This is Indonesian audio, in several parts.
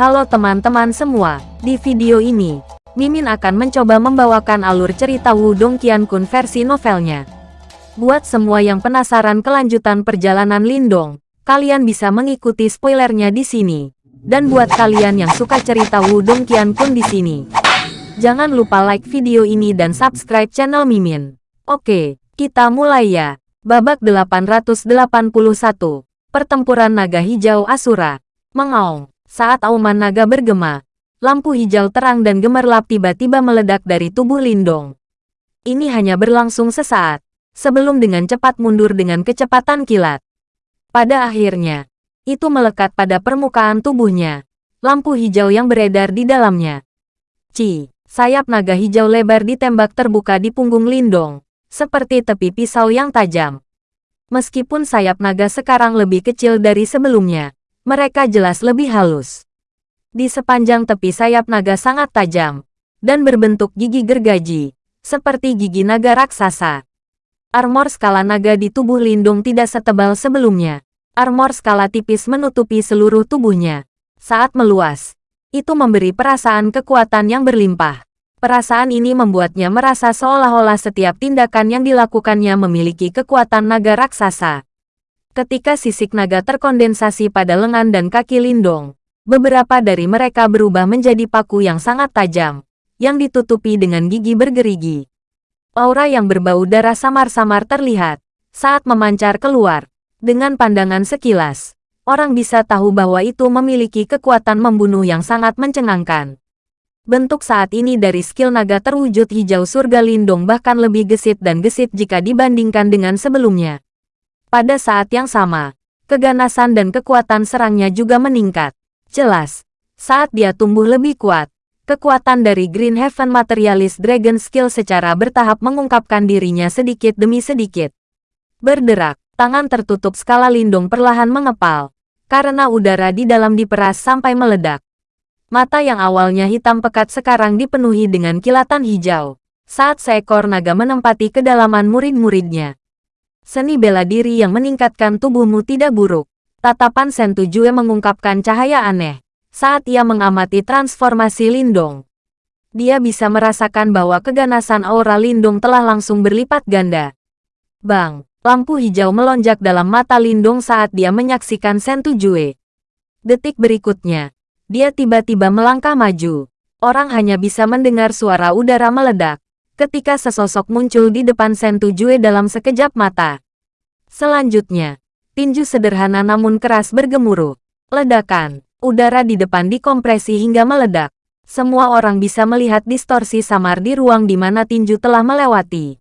Halo teman-teman semua, di video ini, Mimin akan mencoba membawakan alur cerita Wudong Qiankun versi novelnya. Buat semua yang penasaran kelanjutan perjalanan Lindong, kalian bisa mengikuti spoilernya di sini. Dan buat kalian yang suka cerita Wudong Qiankun di sini, jangan lupa like video ini dan subscribe channel Mimin. Oke, kita mulai ya. Babak 881, Pertempuran Naga Hijau Asura. Mengaung. Saat auman naga bergema, lampu hijau terang dan gemerlap tiba-tiba meledak dari tubuh Lindong. Ini hanya berlangsung sesaat, sebelum dengan cepat mundur dengan kecepatan kilat. Pada akhirnya, itu melekat pada permukaan tubuhnya, lampu hijau yang beredar di dalamnya. Ci, sayap naga hijau lebar ditembak terbuka di punggung Lindong, seperti tepi pisau yang tajam. Meskipun sayap naga sekarang lebih kecil dari sebelumnya, mereka jelas lebih halus. Di sepanjang tepi sayap naga sangat tajam, dan berbentuk gigi gergaji, seperti gigi naga raksasa. Armor skala naga di tubuh Lindung tidak setebal sebelumnya. Armor skala tipis menutupi seluruh tubuhnya. Saat meluas, itu memberi perasaan kekuatan yang berlimpah. Perasaan ini membuatnya merasa seolah-olah setiap tindakan yang dilakukannya memiliki kekuatan naga raksasa. Ketika sisik naga terkondensasi pada lengan dan kaki Lindong, beberapa dari mereka berubah menjadi paku yang sangat tajam, yang ditutupi dengan gigi bergerigi. Aura yang berbau darah samar-samar terlihat saat memancar keluar. Dengan pandangan sekilas, orang bisa tahu bahwa itu memiliki kekuatan membunuh yang sangat mencengangkan. Bentuk saat ini dari skill naga terwujud hijau surga Lindong bahkan lebih gesit dan gesit jika dibandingkan dengan sebelumnya. Pada saat yang sama, keganasan dan kekuatan serangnya juga meningkat. Jelas, saat dia tumbuh lebih kuat, kekuatan dari Green Heaven Materialist Dragon Skill secara bertahap mengungkapkan dirinya sedikit demi sedikit. Berderak, tangan tertutup skala lindung perlahan mengepal, karena udara di dalam diperas sampai meledak. Mata yang awalnya hitam pekat sekarang dipenuhi dengan kilatan hijau, saat seekor naga menempati kedalaman murid-muridnya. Seni bela diri yang meningkatkan tubuhmu tidak buruk. Tatapan Sentujue mengungkapkan cahaya aneh saat ia mengamati transformasi Lindong. Dia bisa merasakan bahwa keganasan aura Lindong telah langsung berlipat ganda. Bang, lampu hijau melonjak dalam mata Lindong saat dia menyaksikan Sentujue. Detik berikutnya, dia tiba-tiba melangkah maju. Orang hanya bisa mendengar suara udara meledak ketika sesosok muncul di depan Sentujue dalam sekejap mata. Selanjutnya, tinju sederhana namun keras bergemuruh. Ledakan, udara di depan dikompresi hingga meledak. Semua orang bisa melihat distorsi samar di ruang di mana tinju telah melewati.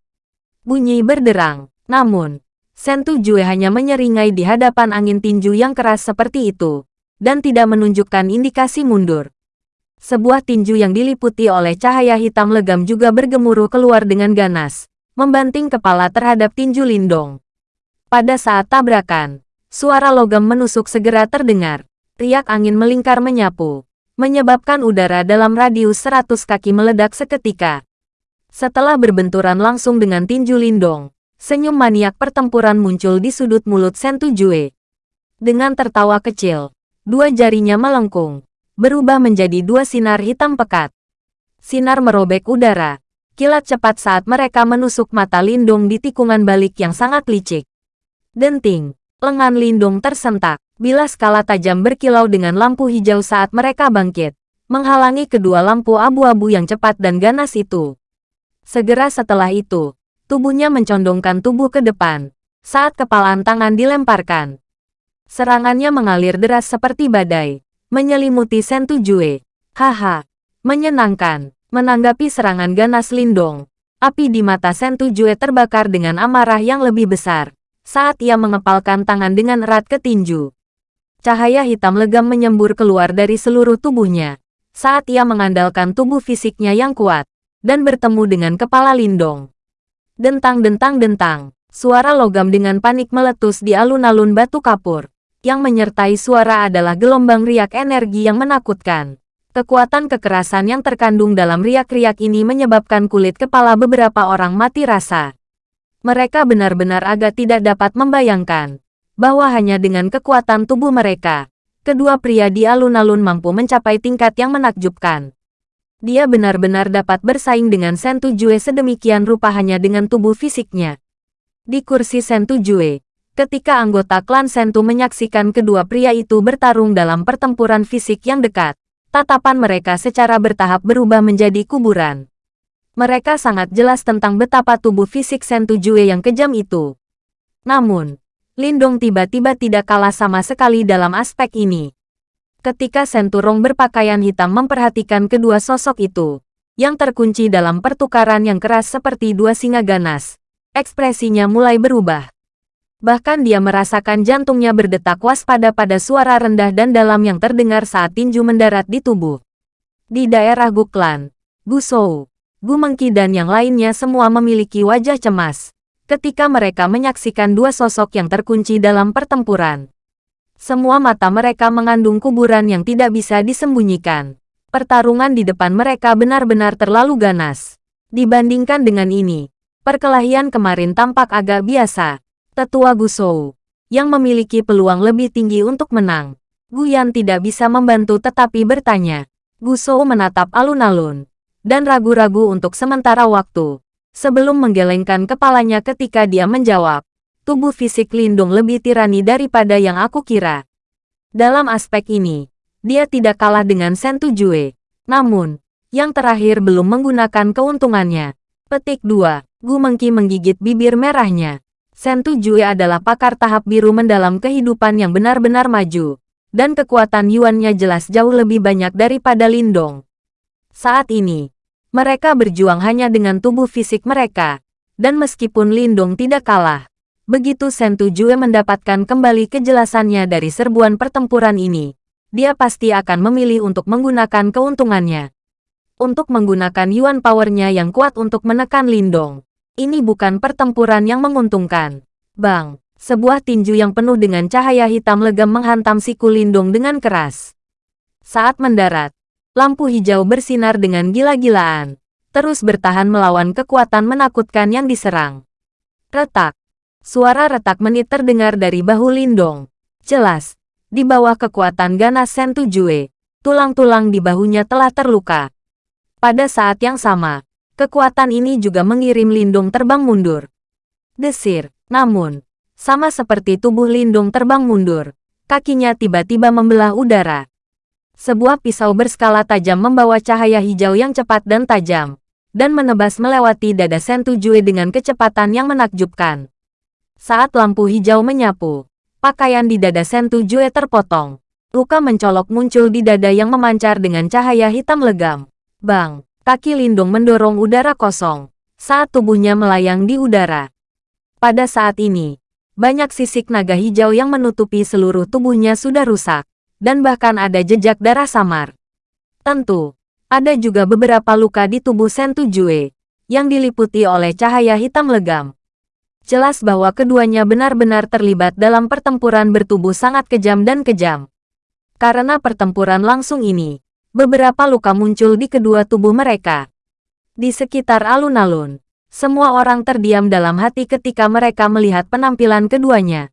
Bunyi berderang, namun, Sentujue hanya menyeringai di hadapan angin tinju yang keras seperti itu, dan tidak menunjukkan indikasi mundur. Sebuah tinju yang diliputi oleh cahaya hitam legam juga bergemuruh keluar dengan ganas, membanting kepala terhadap tinju Lindong. Pada saat tabrakan, suara logam menusuk segera terdengar. Riak angin melingkar menyapu, menyebabkan udara dalam radius 100 kaki meledak seketika. Setelah berbenturan langsung dengan tinju Lindong, senyum maniak pertempuran muncul di sudut mulut Sentujue. Dengan tertawa kecil, dua jarinya melengkung, berubah menjadi dua sinar hitam pekat. Sinar merobek udara, kilat cepat saat mereka menusuk mata Lindung di tikungan balik yang sangat licik. Denting, lengan Lindung tersentak, bila skala tajam berkilau dengan lampu hijau saat mereka bangkit, menghalangi kedua lampu abu-abu yang cepat dan ganas itu. Segera setelah itu, tubuhnya mencondongkan tubuh ke depan, saat kepalan tangan dilemparkan. Serangannya mengalir deras seperti badai, menyelimuti Sentujue. Haha, menyenangkan. Menanggapi serangan ganas Lindong, api di mata Sentujue terbakar dengan amarah yang lebih besar saat ia mengepalkan tangan dengan erat ke tinju. Cahaya hitam legam menyembur keluar dari seluruh tubuhnya saat ia mengandalkan tubuh fisiknya yang kuat dan bertemu dengan kepala Lindong. Dentang-dentang-dentang, suara logam dengan panik meletus di alun-alun batu kapur yang menyertai suara adalah gelombang riak energi yang menakutkan. Kekuatan kekerasan yang terkandung dalam riak-riak ini menyebabkan kulit kepala beberapa orang mati rasa. Mereka benar-benar agak tidak dapat membayangkan bahwa hanya dengan kekuatan tubuh mereka, kedua pria di alun-alun mampu mencapai tingkat yang menakjubkan. Dia benar-benar dapat bersaing dengan Sentu Jue sedemikian rupa hanya dengan tubuh fisiknya. Di kursi Sentu Jue, ketika anggota klan Sentu menyaksikan kedua pria itu bertarung dalam pertempuran fisik yang dekat, tatapan mereka secara bertahap berubah menjadi kuburan. Mereka sangat jelas tentang betapa tubuh fisik Sentu Jue yang kejam itu. Namun, Lindong tiba-tiba tidak kalah sama sekali dalam aspek ini. Ketika Senturong berpakaian hitam memperhatikan kedua sosok itu, yang terkunci dalam pertukaran yang keras seperti dua singa ganas, ekspresinya mulai berubah. Bahkan dia merasakan jantungnya berdetak waspada pada suara rendah dan dalam yang terdengar saat tinju mendarat di tubuh. Di daerah Guklan, Gusou, Gumengki dan yang lainnya semua memiliki wajah cemas ketika mereka menyaksikan dua sosok yang terkunci dalam pertempuran. Semua mata mereka mengandung kuburan yang tidak bisa disembunyikan. Pertarungan di depan mereka benar-benar terlalu ganas. Dibandingkan dengan ini, perkelahian kemarin tampak agak biasa. Tetua Gusou, yang memiliki peluang lebih tinggi untuk menang. Guyan tidak bisa membantu tetapi bertanya. Gusou menatap alun-alun, dan ragu-ragu untuk sementara waktu sebelum menggelengkan kepalanya ketika dia menjawab. Tubuh fisik Lindung lebih tirani daripada yang aku kira. Dalam aspek ini, dia tidak kalah dengan Sentu Jue. Namun, yang terakhir belum menggunakan keuntungannya. Petik 2. Gu Mengki menggigit bibir merahnya. Sentu Jue adalah pakar tahap biru mendalam kehidupan yang benar-benar maju. Dan kekuatan Yuannya jelas jauh lebih banyak daripada Lindong. Saat ini, mereka berjuang hanya dengan tubuh fisik mereka. Dan meskipun Lindong tidak kalah, begitu Sentu Jue mendapatkan kembali kejelasannya dari serbuan pertempuran ini, dia pasti akan memilih untuk menggunakan keuntungannya. Untuk menggunakan Yuan Powernya yang kuat untuk menekan Lindong. Ini bukan pertempuran yang menguntungkan. Bang, sebuah tinju yang penuh dengan cahaya hitam legam menghantam siku Lindong dengan keras. Saat mendarat, lampu hijau bersinar dengan gila-gilaan, terus bertahan melawan kekuatan menakutkan yang diserang. Retak. Suara retak menit terdengar dari bahu Lindong. Jelas, di bawah kekuatan ganas Sentu Jue, tulang-tulang di bahunya telah terluka. Pada saat yang sama, kekuatan ini juga mengirim Lindung terbang mundur. Desir, namun, sama seperti tubuh Lindung terbang mundur, kakinya tiba-tiba membelah udara. Sebuah pisau berskala tajam membawa cahaya hijau yang cepat dan tajam, dan menebas melewati dada Sentu Jue dengan kecepatan yang menakjubkan. Saat lampu hijau menyapu, pakaian di dada Sentu Jue terpotong. Luka mencolok muncul di dada yang memancar dengan cahaya hitam legam. Bang, kaki Lindung mendorong udara kosong, saat tubuhnya melayang di udara. Pada saat ini, banyak sisik naga hijau yang menutupi seluruh tubuhnya sudah rusak dan bahkan ada jejak darah samar. Tentu, ada juga beberapa luka di tubuh Sentu Jue, yang diliputi oleh cahaya hitam legam. Jelas bahwa keduanya benar-benar terlibat dalam pertempuran bertubuh sangat kejam dan kejam. Karena pertempuran langsung ini, beberapa luka muncul di kedua tubuh mereka. Di sekitar alun-alun, semua orang terdiam dalam hati ketika mereka melihat penampilan keduanya.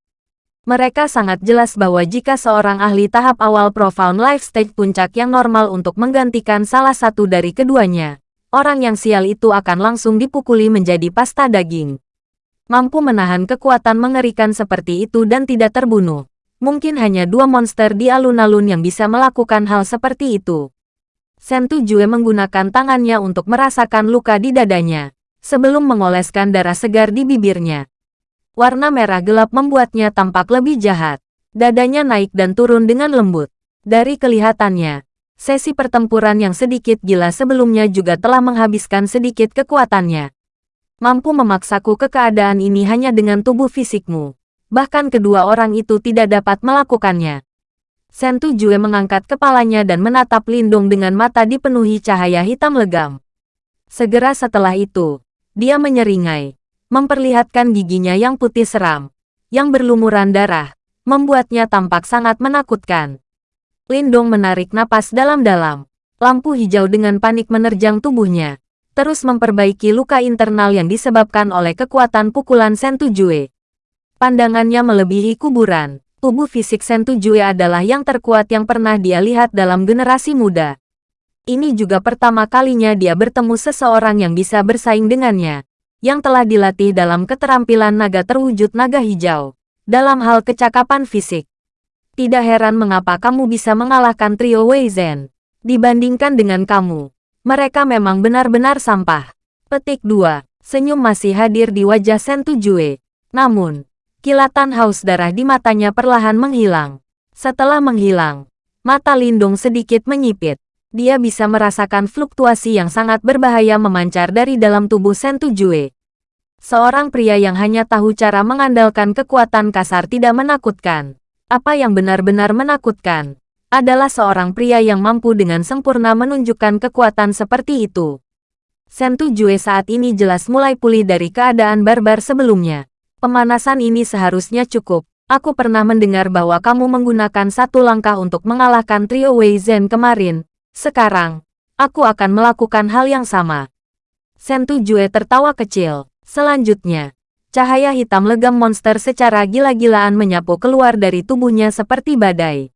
Mereka sangat jelas bahwa jika seorang ahli tahap awal profound life stage puncak yang normal untuk menggantikan salah satu dari keduanya, orang yang sial itu akan langsung dipukuli menjadi pasta daging. Mampu menahan kekuatan mengerikan seperti itu dan tidak terbunuh. Mungkin hanya dua monster di alun-alun yang bisa melakukan hal seperti itu. Sentu Jue menggunakan tangannya untuk merasakan luka di dadanya, sebelum mengoleskan darah segar di bibirnya. Warna merah gelap membuatnya tampak lebih jahat. Dadanya naik dan turun dengan lembut. Dari kelihatannya, sesi pertempuran yang sedikit gila sebelumnya juga telah menghabiskan sedikit kekuatannya. Mampu memaksaku ke keadaan ini hanya dengan tubuh fisikmu. Bahkan kedua orang itu tidak dapat melakukannya. Sentu Jue mengangkat kepalanya dan menatap Lindung dengan mata dipenuhi cahaya hitam legam. Segera setelah itu, dia menyeringai memperlihatkan giginya yang putih seram, yang berlumuran darah, membuatnya tampak sangat menakutkan. Lindong menarik napas dalam-dalam. Lampu hijau dengan panik menerjang tubuhnya, terus memperbaiki luka internal yang disebabkan oleh kekuatan pukulan Sentu Jue. Pandangannya melebihi kuburan. Tubuh fisik Sentu Jue adalah yang terkuat yang pernah dia lihat dalam generasi muda. Ini juga pertama kalinya dia bertemu seseorang yang bisa bersaing dengannya, yang telah dilatih dalam keterampilan naga terwujud naga hijau, dalam hal kecakapan fisik. Tidak heran mengapa kamu bisa mengalahkan trio Wei Zhen. Dibandingkan dengan kamu, mereka memang benar-benar sampah. Petik 2. Senyum masih hadir di wajah Sentu Jue. Namun, kilatan haus darah di matanya perlahan menghilang. Setelah menghilang, mata Lindung sedikit menyipit. Dia bisa merasakan fluktuasi yang sangat berbahaya memancar dari dalam tubuh Sentu Jue. Seorang pria yang hanya tahu cara mengandalkan kekuatan kasar tidak menakutkan. Apa yang benar-benar menakutkan adalah seorang pria yang mampu dengan sempurna menunjukkan kekuatan seperti itu. Sentu Jue saat ini jelas mulai pulih dari keadaan barbar sebelumnya. Pemanasan ini seharusnya cukup. Aku pernah mendengar bahwa kamu menggunakan satu langkah untuk mengalahkan trio Wei Zhen kemarin. Sekarang, aku akan melakukan hal yang sama. Sentu Jue tertawa kecil. Selanjutnya, cahaya hitam legam monster secara gila-gilaan menyapu keluar dari tubuhnya seperti badai.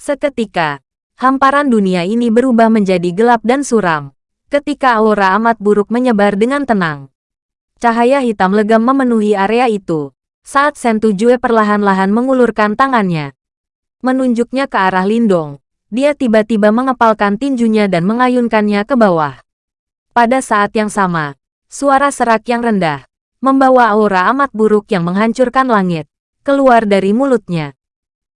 Seketika, hamparan dunia ini berubah menjadi gelap dan suram ketika aura amat buruk menyebar dengan tenang. Cahaya hitam legam memenuhi area itu, saat Sentu Jue perlahan-lahan mengulurkan tangannya. Menunjuknya ke arah Lindong, dia tiba-tiba mengepalkan tinjunya dan mengayunkannya ke bawah. Pada saat yang sama, suara serak yang rendah, membawa aura amat buruk yang menghancurkan langit, keluar dari mulutnya.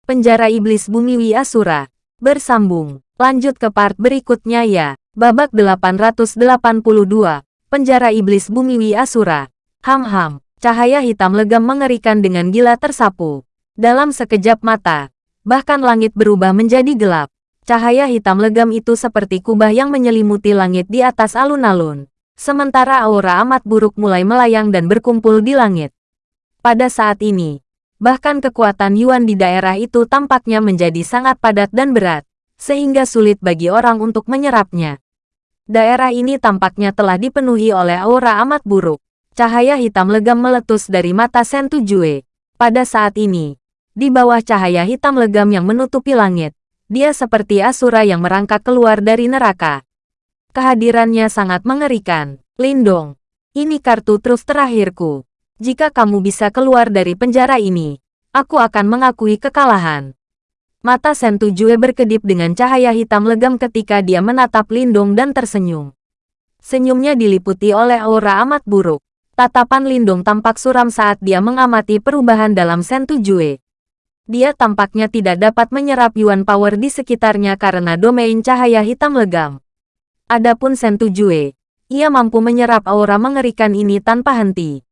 Penjara Iblis Bumi Wi Asura, bersambung, lanjut ke part berikutnya ya. Babak 882, Penjara Iblis Bumi Wi Asura. Ham-ham, cahaya hitam legam mengerikan dengan gila tersapu. Dalam sekejap mata, bahkan langit berubah menjadi gelap. Cahaya hitam legam itu seperti kubah yang menyelimuti langit di atas alun-alun. Sementara aura amat buruk mulai melayang dan berkumpul di langit. Pada saat ini, bahkan kekuatan Yuan di daerah itu tampaknya menjadi sangat padat dan berat, sehingga sulit bagi orang untuk menyerapnya. Daerah ini tampaknya telah dipenuhi oleh aura amat buruk. Cahaya hitam legam meletus dari mata Sentu Jue. Pada saat ini, di bawah cahaya hitam legam yang menutupi langit, dia seperti Asura yang merangkak keluar dari neraka. Kehadirannya sangat mengerikan. Lindong, ini kartu truf terakhirku. Jika kamu bisa keluar dari penjara ini, aku akan mengakui kekalahan. Mata Sentu Jue berkedip dengan cahaya hitam legam ketika dia menatap Lindong dan tersenyum. Senyumnya diliputi oleh aura amat buruk. Tatapan Lindong tampak suram saat dia mengamati perubahan dalam Sentu Jue. Dia tampaknya tidak dapat menyerap Yuan Power di sekitarnya karena domain cahaya hitam legam. Adapun Sentu Jue, ia mampu menyerap aura mengerikan ini tanpa henti.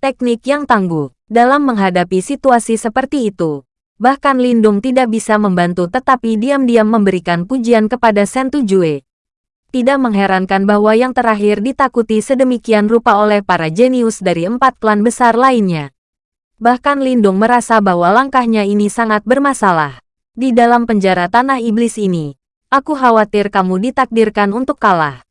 Teknik yang tangguh dalam menghadapi situasi seperti itu Bahkan Lindung tidak bisa membantu tetapi diam-diam memberikan pujian kepada Sentu Jue. Tidak mengherankan bahwa yang terakhir ditakuti sedemikian rupa oleh para jenius dari empat klan besar lainnya. Bahkan Lindung merasa bahwa langkahnya ini sangat bermasalah. Di dalam penjara tanah iblis ini, aku khawatir kamu ditakdirkan untuk kalah.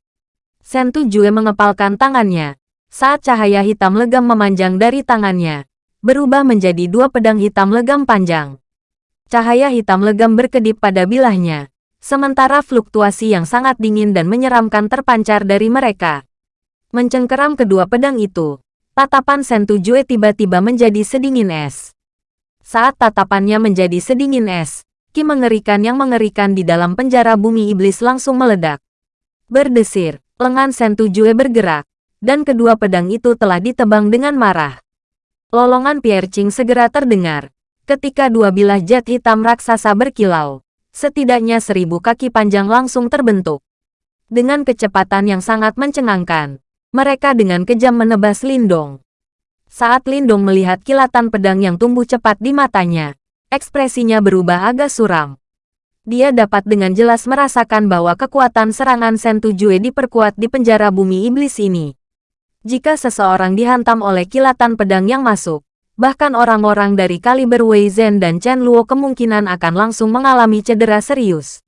Sentu Jue mengepalkan tangannya. Saat cahaya hitam legam memanjang dari tangannya, berubah menjadi dua pedang hitam legam panjang. Cahaya hitam legam berkedip pada bilahnya, sementara fluktuasi yang sangat dingin dan menyeramkan terpancar dari mereka. Mencengkeram kedua pedang itu, tatapan Sentu Jue tiba-tiba menjadi sedingin es. Saat tatapannya menjadi sedingin es, ki mengerikan yang mengerikan di dalam penjara bumi iblis langsung meledak. Berdesir, lengan Sentu Jue bergerak, dan kedua pedang itu telah ditebang dengan marah. Lolongan Pierre Ching segera terdengar. Ketika dua bilah jet hitam raksasa berkilau, setidaknya seribu kaki panjang langsung terbentuk. Dengan kecepatan yang sangat mencengangkan, mereka dengan kejam menebas Lindong. Saat Lindong melihat kilatan pedang yang tumbuh cepat di matanya, ekspresinya berubah agak suram. Dia dapat dengan jelas merasakan bahwa kekuatan serangan Sentu Jue diperkuat di penjara bumi iblis ini. Jika seseorang dihantam oleh kilatan pedang yang masuk, bahkan orang-orang dari kaliber Wei Zhen dan Chen Luo kemungkinan akan langsung mengalami cedera serius.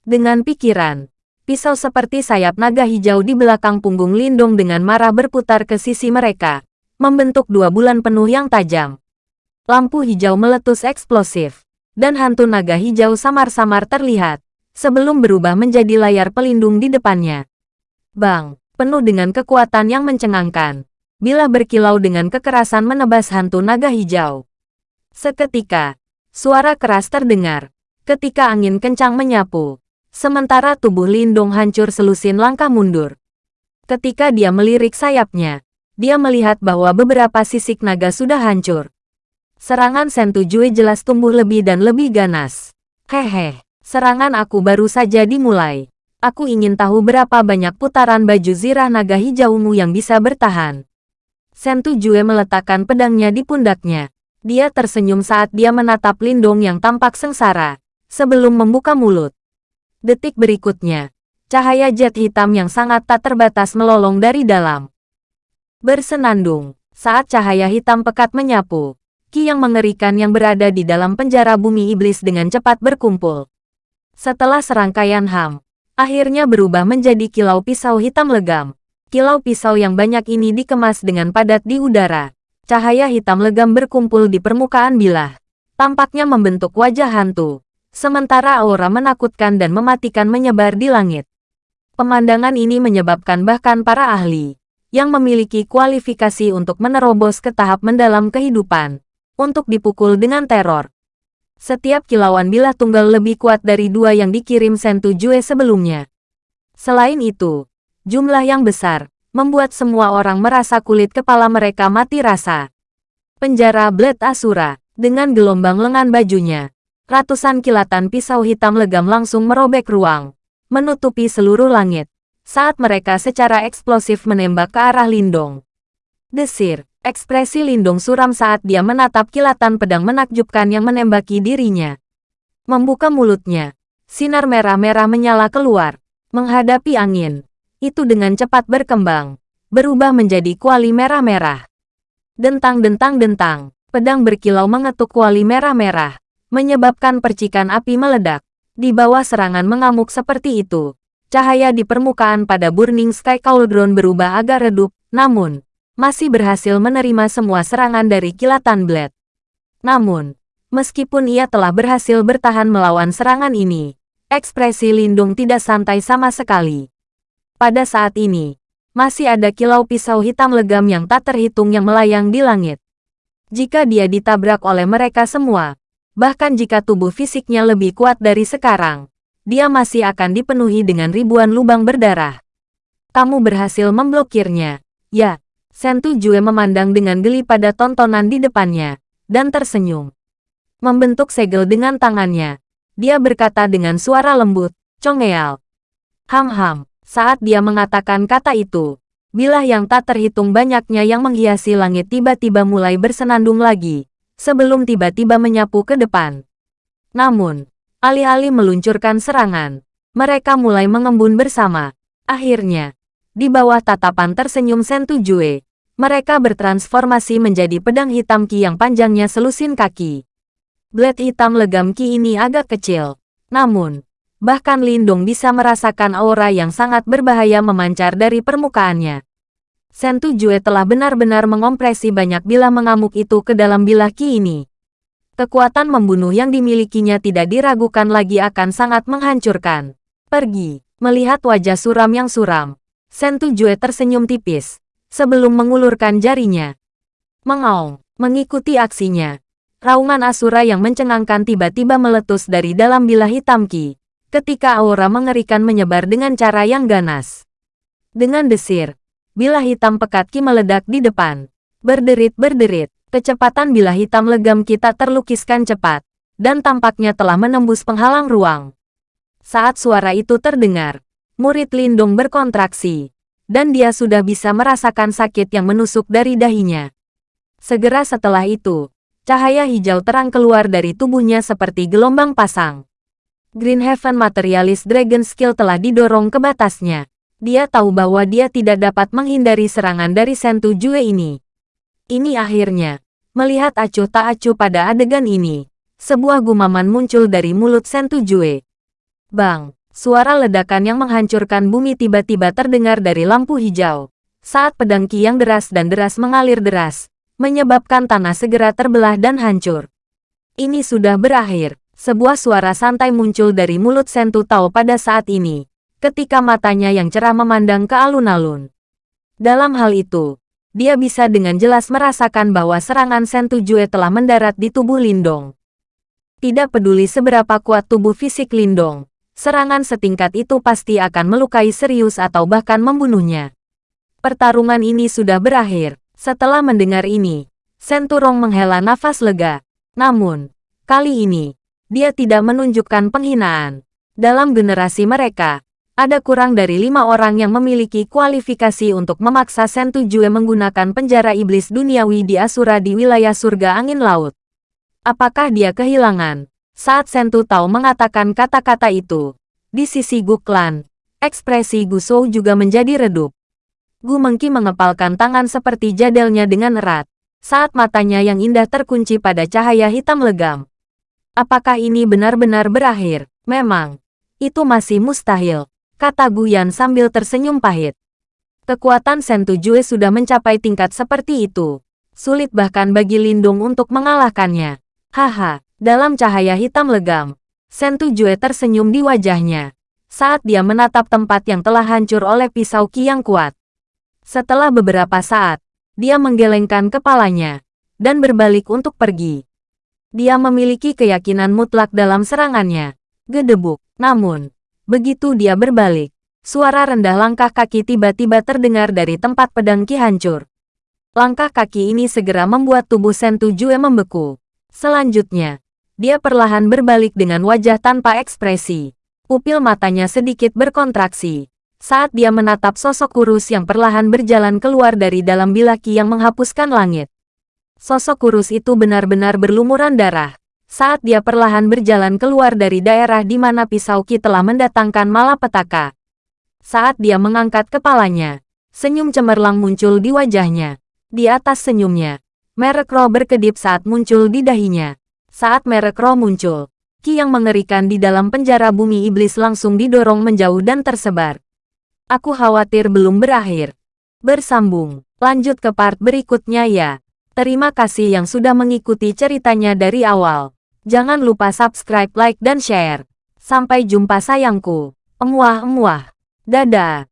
Dengan pikiran, pisau seperti sayap naga hijau di belakang punggung Lindong dengan marah berputar ke sisi mereka, membentuk dua bulan penuh yang tajam. lampu hijau meletus eksplosif, dan hantu naga hijau samar-samar terlihat, sebelum berubah menjadi layar pelindung di depannya. Bang, penuh dengan kekuatan yang mencengangkan. Bila berkilau dengan kekerasan menebas hantu naga hijau. Seketika, suara keras terdengar, ketika angin kencang menyapu. Sementara tubuh Lindung hancur selusin langkah mundur. Ketika dia melirik sayapnya, dia melihat bahwa beberapa sisik naga sudah hancur. Serangan Sentu Jue jelas tumbuh lebih dan lebih ganas. Hehe, serangan aku baru saja dimulai. Aku ingin tahu berapa banyak putaran baju zirah naga hijaumu yang bisa bertahan. Sentu Jue meletakkan pedangnya di pundaknya. Dia tersenyum saat dia menatap Lindong yang tampak sengsara, sebelum membuka mulut. Detik berikutnya, cahaya jet hitam yang sangat tak terbatas melolong dari dalam. Bersenandung, saat cahaya hitam pekat menyapu, ki yang mengerikan yang berada di dalam penjara bumi iblis dengan cepat berkumpul. Setelah serangkaian ham, akhirnya berubah menjadi kilau pisau hitam legam. Kilau pisau yang banyak ini dikemas dengan padat di udara. Cahaya hitam legam berkumpul di permukaan bilah. Tampaknya membentuk wajah hantu. Sementara aura menakutkan dan mematikan menyebar di langit. Pemandangan ini menyebabkan bahkan para ahli yang memiliki kualifikasi untuk menerobos ke tahap mendalam kehidupan untuk dipukul dengan teror. Setiap kilauan bilah tunggal lebih kuat dari dua yang dikirim Sentu Jue sebelumnya. Selain itu, jumlah yang besar, membuat semua orang merasa kulit kepala mereka mati rasa. Penjara Blade Asura, dengan gelombang lengan bajunya, ratusan kilatan pisau hitam legam langsung merobek ruang, menutupi seluruh langit, saat mereka secara eksplosif menembak ke arah Lindong. Desir, Ekspresi Lindung suram saat dia menatap kilatan pedang menakjubkan yang menembaki dirinya. Membuka mulutnya, sinar merah-merah menyala keluar, menghadapi angin. Itu dengan cepat berkembang, berubah menjadi kuali merah-merah. Dentang-dentang-dentang, pedang berkilau mengetuk kuali merah-merah, menyebabkan percikan api meledak. Di bawah serangan mengamuk seperti itu, cahaya di permukaan pada Burning Sky Cauldron berubah agak redup, namun, masih berhasil menerima semua serangan dari kilatan Blade. Namun, meskipun ia telah berhasil bertahan melawan serangan ini, ekspresi Lindung tidak santai sama sekali. Pada saat ini, masih ada kilau pisau hitam legam yang tak terhitung yang melayang di langit. Jika dia ditabrak oleh mereka semua, bahkan jika tubuh fisiknya lebih kuat dari sekarang, dia masih akan dipenuhi dengan ribuan lubang berdarah. Kamu berhasil memblokirnya, ya, Sentu Jue memandang dengan geli pada tontonan di depannya, dan tersenyum. Membentuk segel dengan tangannya, dia berkata dengan suara lembut, Chongeal. Ham-ham, saat dia mengatakan kata itu, bilah yang tak terhitung banyaknya yang menghiasi langit tiba-tiba mulai bersenandung lagi, sebelum tiba-tiba menyapu ke depan. Namun, alih-alih meluncurkan serangan, mereka mulai mengembun bersama. Akhirnya, di bawah tatapan tersenyum Sentu Jue, mereka bertransformasi menjadi pedang hitam Ki yang panjangnya selusin kaki. Blade hitam legam Ki ini agak kecil. Namun, bahkan Lindung bisa merasakan aura yang sangat berbahaya memancar dari permukaannya. Sentu Jue telah benar-benar mengompresi banyak bilah mengamuk itu ke dalam bilah Ki ini. Kekuatan membunuh yang dimilikinya tidak diragukan lagi akan sangat menghancurkan. Pergi, melihat wajah suram yang suram, Sentu Jue tersenyum tipis, sebelum mengulurkan jarinya. Mengaung, mengikuti aksinya. Raungan Asura yang mencengangkan tiba-tiba meletus dari dalam bilah hitam Ki, ketika aura mengerikan menyebar dengan cara yang ganas. Dengan desir, bilah hitam pekat Ki meledak di depan. Berderit-berderit, kecepatan bilah hitam legam kita terlukiskan cepat, dan tampaknya telah menembus penghalang ruang. Saat suara itu terdengar, murid Lindung berkontraksi, dan dia sudah bisa merasakan sakit yang menusuk dari dahinya. Segera setelah itu, cahaya hijau terang keluar dari tubuhnya seperti gelombang pasang. Green Heaven Materialist Dragon Skill telah didorong ke batasnya. Dia tahu bahwa dia tidak dapat menghindari serangan dari Sentu Jue ini. Ini akhirnya, melihat acuh tak acuh pada adegan ini, sebuah gumaman muncul dari mulut Sentu Jue. Bang! Suara ledakan yang menghancurkan bumi tiba-tiba terdengar dari lampu hijau. Saat pedang Ki yang deras dan deras mengalir deras, menyebabkan tanah segera terbelah dan hancur. Ini sudah berakhir. Sebuah suara santai muncul dari mulut Sentu Tao pada saat ini, ketika matanya yang cerah memandang ke alun-alun. Dalam hal itu, dia bisa dengan jelas merasakan bahwa serangan Sentu Jue telah mendarat di tubuh Lindong. Tidak peduli seberapa kuat tubuh fisik Lindong, serangan setingkat itu pasti akan melukai serius atau bahkan membunuhnya. Pertarungan ini sudah berakhir. Setelah mendengar ini, Senturong menghela nafas lega. Namun, kali ini, dia tidak menunjukkan penghinaan. Dalam generasi mereka, ada kurang dari lima orang yang memiliki kualifikasi untuk memaksa Sentu Jue menggunakan penjara iblis duniawi di Asura di wilayah surga angin laut. Apakah dia kehilangan? Saat Sentu Tao mengatakan kata-kata itu, di sisi Gu Klan, ekspresi Gu Shou juga menjadi redup. Gu Mengki mengepalkan tangan seperti jadelnya dengan erat, saat matanya yang indah terkunci pada cahaya hitam legam. Apakah ini benar-benar berakhir? Memang, itu masih mustahil, kata Gu Yan sambil tersenyum pahit. Kekuatan Sentu Jue sudah mencapai tingkat seperti itu. Sulit bahkan bagi Lindung untuk mengalahkannya. Haha, dalam cahaya hitam legam, Sentu Jue tersenyum di wajahnya saat dia menatap tempat yang telah hancur oleh pisau ki yang kuat. Setelah beberapa saat, dia menggelengkan kepalanya dan berbalik untuk pergi. Dia memiliki keyakinan mutlak dalam serangannya. Gedebuk. Namun, begitu dia berbalik, suara rendah langkah kaki tiba-tiba terdengar dari tempat pedang ki hancur. Langkah kaki ini segera membuat tubuh Sentu Jue membeku. Selanjutnya, dia perlahan berbalik dengan wajah tanpa ekspresi. Pupil matanya sedikit berkontraksi. Saat dia menatap sosok kurus yang perlahan berjalan keluar dari dalam bilaki yang menghapuskan langit. Sosok kurus itu benar-benar berlumuran darah. Saat dia perlahan berjalan keluar dari daerah di mana pisau Ki telah mendatangkan malapetaka. Saat dia mengangkat kepalanya, senyum cemerlang muncul di wajahnya. Di atas senyumnya, Merek roh berkedip saat muncul di dahinya. Saat merek roh muncul, Ki yang mengerikan di dalam penjara bumi iblis langsung didorong menjauh dan tersebar. Aku khawatir belum berakhir. Bersambung, lanjut ke part berikutnya ya. Terima kasih yang sudah mengikuti ceritanya dari awal. Jangan lupa subscribe, like, dan share. Sampai jumpa sayangku. Emuah-emuah. Dadah.